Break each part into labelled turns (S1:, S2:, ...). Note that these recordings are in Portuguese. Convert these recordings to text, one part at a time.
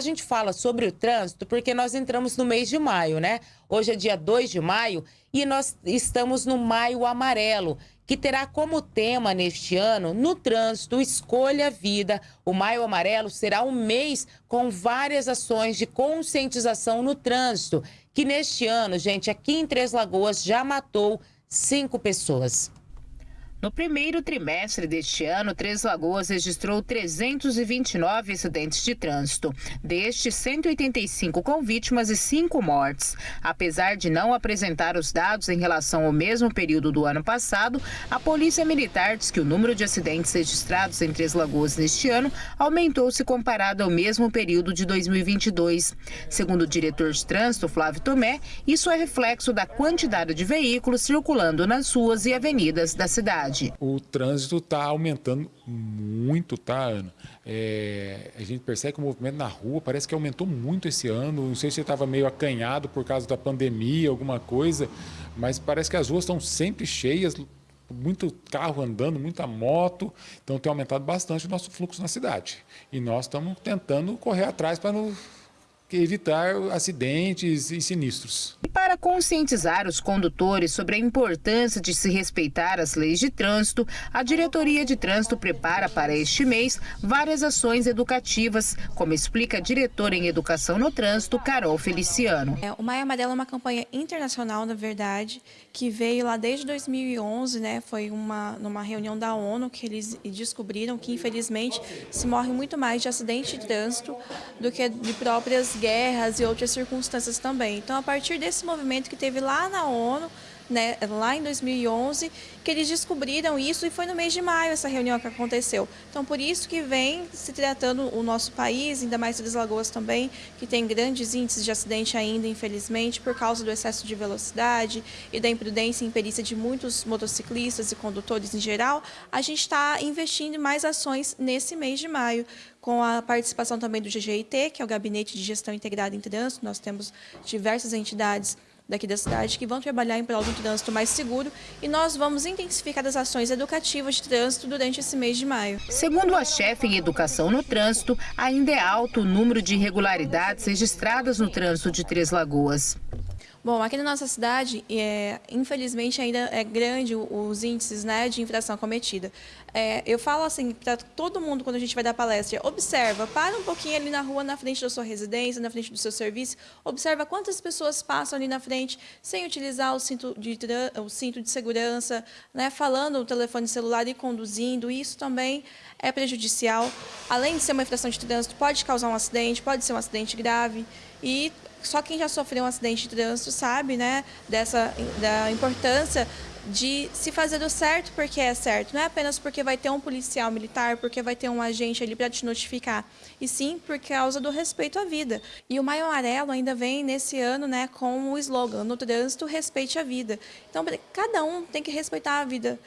S1: A gente fala sobre o trânsito porque nós entramos no mês de maio, né? Hoje é dia 2 de maio e nós estamos no Maio Amarelo, que terá como tema neste ano, no trânsito, Escolha Vida. O Maio Amarelo será um mês com várias ações de conscientização no trânsito, que neste ano, gente, aqui em Três Lagoas já matou cinco pessoas.
S2: No primeiro trimestre deste ano, Três Lagoas registrou 329 acidentes de trânsito, destes 185 com vítimas e 5 mortes. Apesar de não apresentar os dados em relação ao mesmo período do ano passado, a Polícia Militar diz que o número de acidentes registrados em Três Lagoas neste ano aumentou se comparado ao mesmo período de 2022. Segundo o diretor de trânsito, Flávio Tomé, isso é reflexo da quantidade de veículos circulando nas ruas e avenidas da cidade cidade.
S3: O trânsito está aumentando muito, tá, Ana? É, a gente percebe que o movimento na rua parece que aumentou muito esse ano. Não sei se estava meio acanhado por causa da pandemia, alguma coisa, mas parece que as ruas estão sempre cheias, muito carro andando, muita moto, então tem aumentado bastante o nosso fluxo na cidade. E nós estamos tentando correr atrás para não evitar acidentes e sinistros.
S2: Para conscientizar os condutores sobre a importância de se respeitar as leis de trânsito, a Diretoria de Trânsito prepara para este mês várias ações educativas, como explica a diretora em Educação no Trânsito, Carol Feliciano.
S4: É, o Maio Amarelo é uma campanha internacional, na verdade, que veio lá desde 2011, né? Foi uma numa reunião da ONU que eles descobriram que infelizmente se morre muito mais de acidente de trânsito do que de próprias guerras e outras circunstâncias também. Então, a partir desse movimento que teve lá na ONU, né, lá em 2011, que eles descobriram isso e foi no mês de maio essa reunião que aconteceu. Então, por isso que vem se tratando o nosso país, ainda mais Três Lagoas também, que tem grandes índices de acidente ainda, infelizmente, por causa do excesso de velocidade e da imprudência e imperícia de muitos motociclistas e condutores em geral, a gente está investindo em mais ações nesse mês de maio com a participação também do GGIT, que é o Gabinete de Gestão Integrada em Trânsito. Nós temos diversas entidades daqui da cidade que vão trabalhar em prol do trânsito mais seguro e nós vamos intensificar as ações educativas de trânsito durante esse mês de maio.
S2: Segundo a chefe em educação no trânsito, ainda é alto o número de irregularidades registradas no trânsito de Três Lagoas.
S4: Bom, aqui na nossa cidade, é, infelizmente ainda é grande os índices né, de infração cometida. É, eu falo assim para todo mundo quando a gente vai dar palestra, observa, para um pouquinho ali na rua, na frente da sua residência, na frente do seu serviço, observa quantas pessoas passam ali na frente sem utilizar o cinto de, o cinto de segurança, né, falando no telefone celular e conduzindo, isso também é prejudicial. Além de ser uma infração de trânsito, pode causar um acidente, pode ser um acidente grave e só quem já sofreu um acidente de trânsito sabe, né, dessa da importância de se fazer do certo porque é certo. Não é apenas porque vai ter um policial militar, porque vai ter um agente ali para te notificar, e sim por causa do respeito à vida. E o Maio Amarelo ainda vem nesse ano né, com o slogan, no trânsito, respeite a vida. Então, cada um tem que respeitar a vida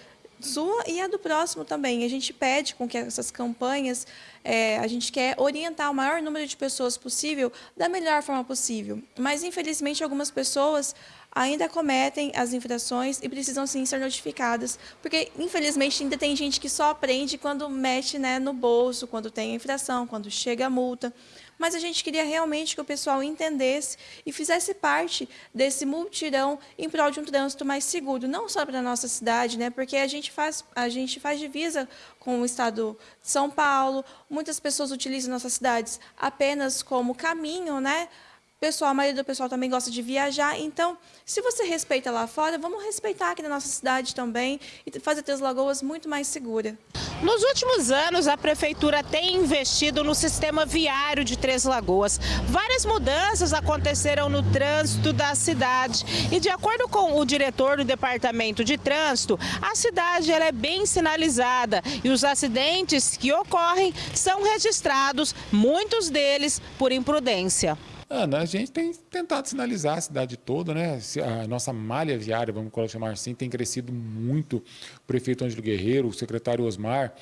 S4: sua e a do próximo também. A gente pede com que essas campanhas, é, a gente quer orientar o maior número de pessoas possível da melhor forma possível. Mas, infelizmente, algumas pessoas ainda cometem as infrações e precisam sim ser notificadas, porque infelizmente ainda tem gente que só aprende quando mexe né, no bolso, quando tem a infração, quando chega a multa mas a gente queria realmente que o pessoal entendesse e fizesse parte desse multirão em prol de um trânsito mais seguro, não só para a nossa cidade, né, porque a gente, faz, a gente faz divisa com o estado de São Paulo, muitas pessoas utilizam nossas cidades apenas como caminho, né, pessoal, a maioria do pessoal também gosta de viajar, então, se você respeita lá fora, vamos respeitar aqui na nossa cidade também e fazer Três Lagoas muito mais segura.
S2: Nos últimos anos, a Prefeitura tem investido no sistema viário de Três Lagoas. Várias mudanças aconteceram no trânsito da cidade e, de acordo com o diretor do Departamento de Trânsito, a cidade ela é bem sinalizada e os acidentes que ocorrem são registrados, muitos deles por imprudência.
S3: Ana, a gente tem tentado sinalizar a cidade toda, né? A nossa malha viária, vamos chamar assim, tem crescido muito. O prefeito Ângelo Guerreiro, o secretário Osmar,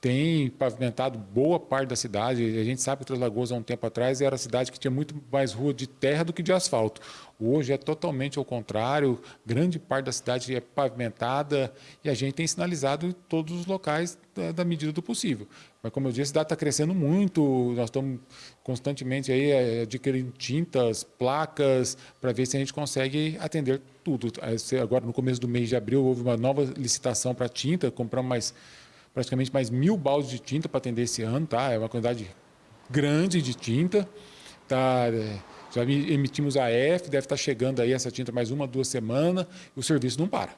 S3: tem pavimentado boa parte da cidade. A gente sabe que Três Lagoas, há um tempo atrás, era a cidade que tinha muito mais rua de terra do que de asfalto. Hoje é totalmente ao contrário, grande parte da cidade é pavimentada e a gente tem sinalizado todos os locais da, da medida do possível. Mas, como eu disse, a cidade está crescendo muito, nós estamos constantemente aí eh, adquirindo tintas, placas, para ver se a gente consegue atender tudo. Agora, no começo do mês de abril, houve uma nova licitação para tinta, compramos mais praticamente mais mil baldes de tinta para atender esse ano, tá? É uma quantidade grande de tinta, tá? É, já emitimos a F, deve estar tá chegando aí essa tinta mais uma, duas semanas, e o serviço não para.